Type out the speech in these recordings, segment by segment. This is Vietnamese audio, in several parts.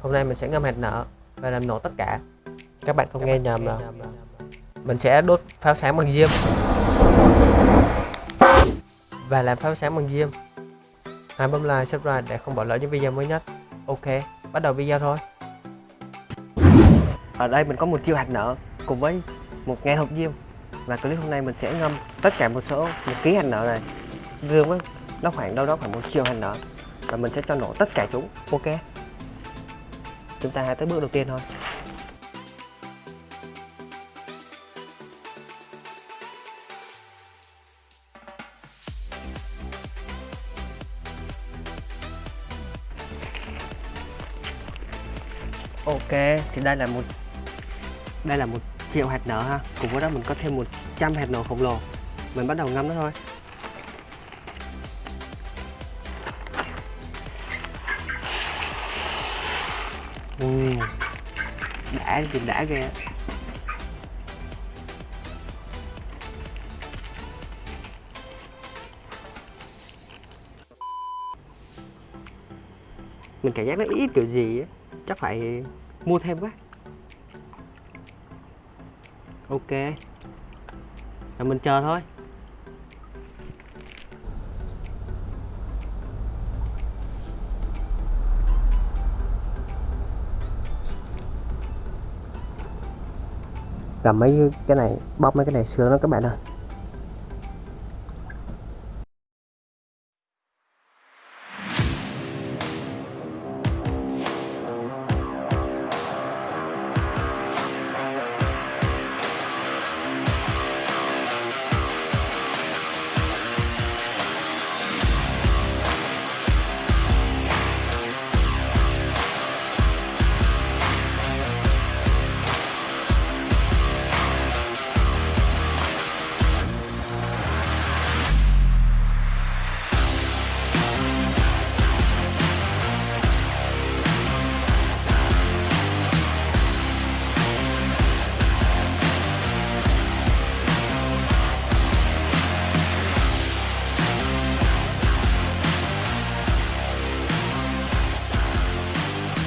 hôm nay mình sẽ ngâm hạt nở và làm nổ tất cả. Các bạn không nghe nhầm đâu. mình sẽ đốt pháo sáng bằng diêm và làm pháo sáng bằng diêm hãy bấm like subscribe để không bỏ lỡ những video mới nhất. Ok bắt đầu video thôi. Ở đây mình có một chiêu hạt nở cùng với một ngàn hộp diêm và clip hôm nay mình sẽ ngâm tất cả một số một ký hạt nở này. Dương với nó khoảng đâu đó khoảng một triệu hạt nở. Và mình sẽ cho nổ tất cả chúng. Ok chúng ta hãy tới bước đầu tiên thôi. Ok, thì đây là một, đây là một triệu hạt nở ha. Cùng với đó mình có thêm 100 hạt nở khổng lồ. Mình bắt đầu ngâm nó thôi. Ừ. đã thì đã ghê mình cảm giác nó ít kiểu gì á. Chắc phải mua thêm quá. Ok. Rồi mình chờ thôi. Cầm mấy cái này bóp mấy cái này sướng lắm các bạn ơi.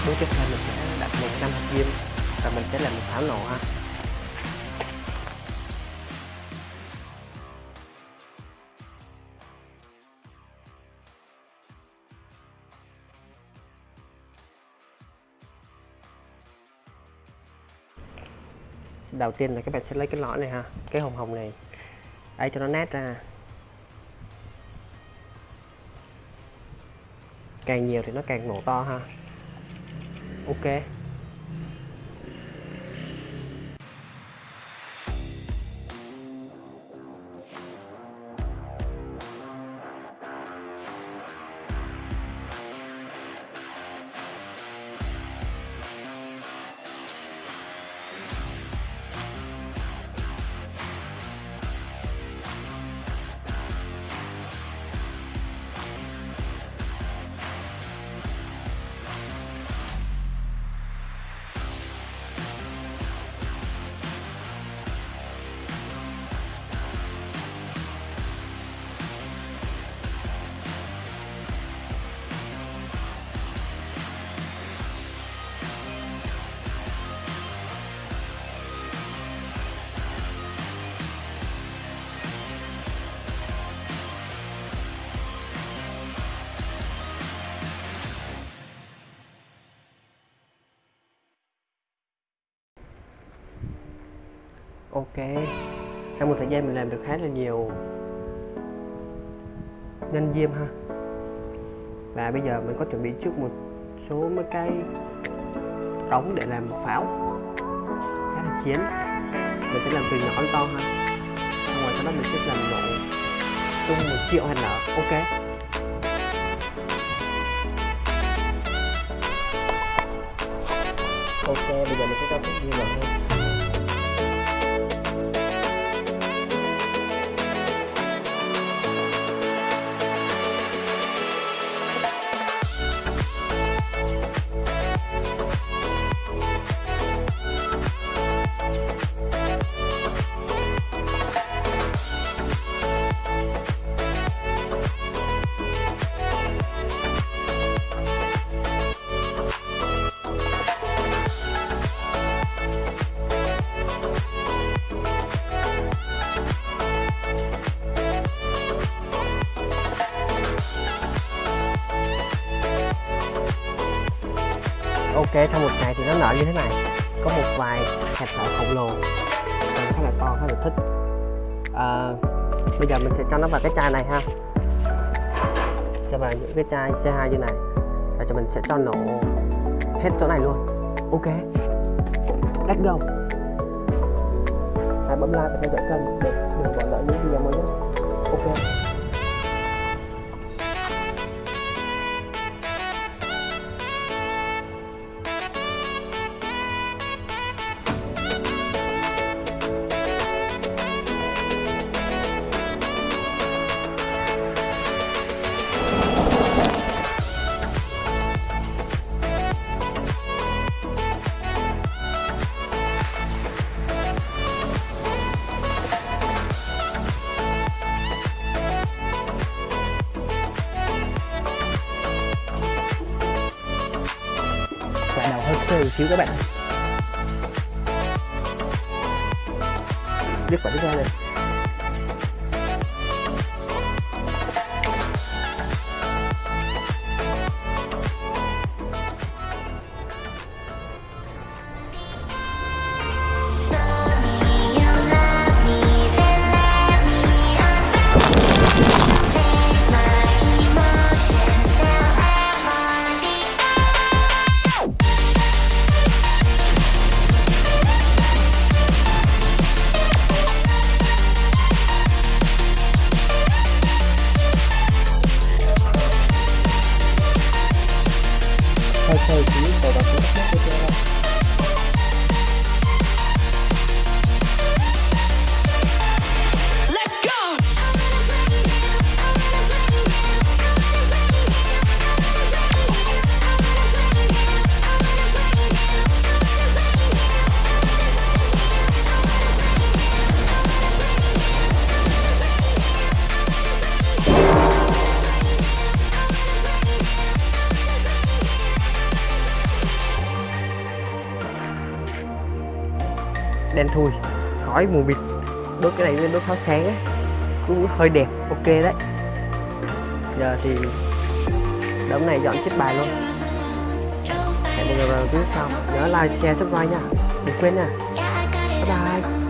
Bước tiếp theo mình sẽ đặt một năm hạt diêm và mình sẽ làm một pháo nổ ha. Đầu tiên là các bạn sẽ lấy cái lõi này ha, cái hồng hồng này, ấy cho nó nát ra. Càng nhiều thì nó càng nổ to ha ok. Ok. Sau một thời gian mình làm được khá là nhiều nhân diêm ha. Và bây giờ mình có chuẩn bị trước một số mấy cái trống để làm pháo. Khá là chiến mình sẽ làm từ nhỏ đến to ha. Xong rồi sau đó mình sẽ làm độ tung một triệu hạt nở. Ok. Ok, bây giờ mình sẽ cho cái diêm vào thôi ok trong một ngày thì nó nở như thế này. Có một vài hạt nở khổng lồ. Và khá là to khá là thích. À, bây giờ mình sẽ cho nó vào cái chai này ha. Cho vào những cái chai C2 như này. Và cho mình sẽ cho nổ hết chỗ này luôn. Ok. Let's go hãy bấm like và theo dõi kênh để đừng bỏ lỡ những video mới nhất. Ok. Và một xíu các bạn biết quả ra này hơi khô xíu rồi đen thui. Khói mù mịt. Đốt cái này lên đốt pháo sáng ấy cũng hơi đẹp, ok đấy. Giờ thì đống này dọn chết bài luôn. Hẹn mọi người vào clip sau. Nhớ like, share, subscribe nha. Đừng quên nha. Bye bye.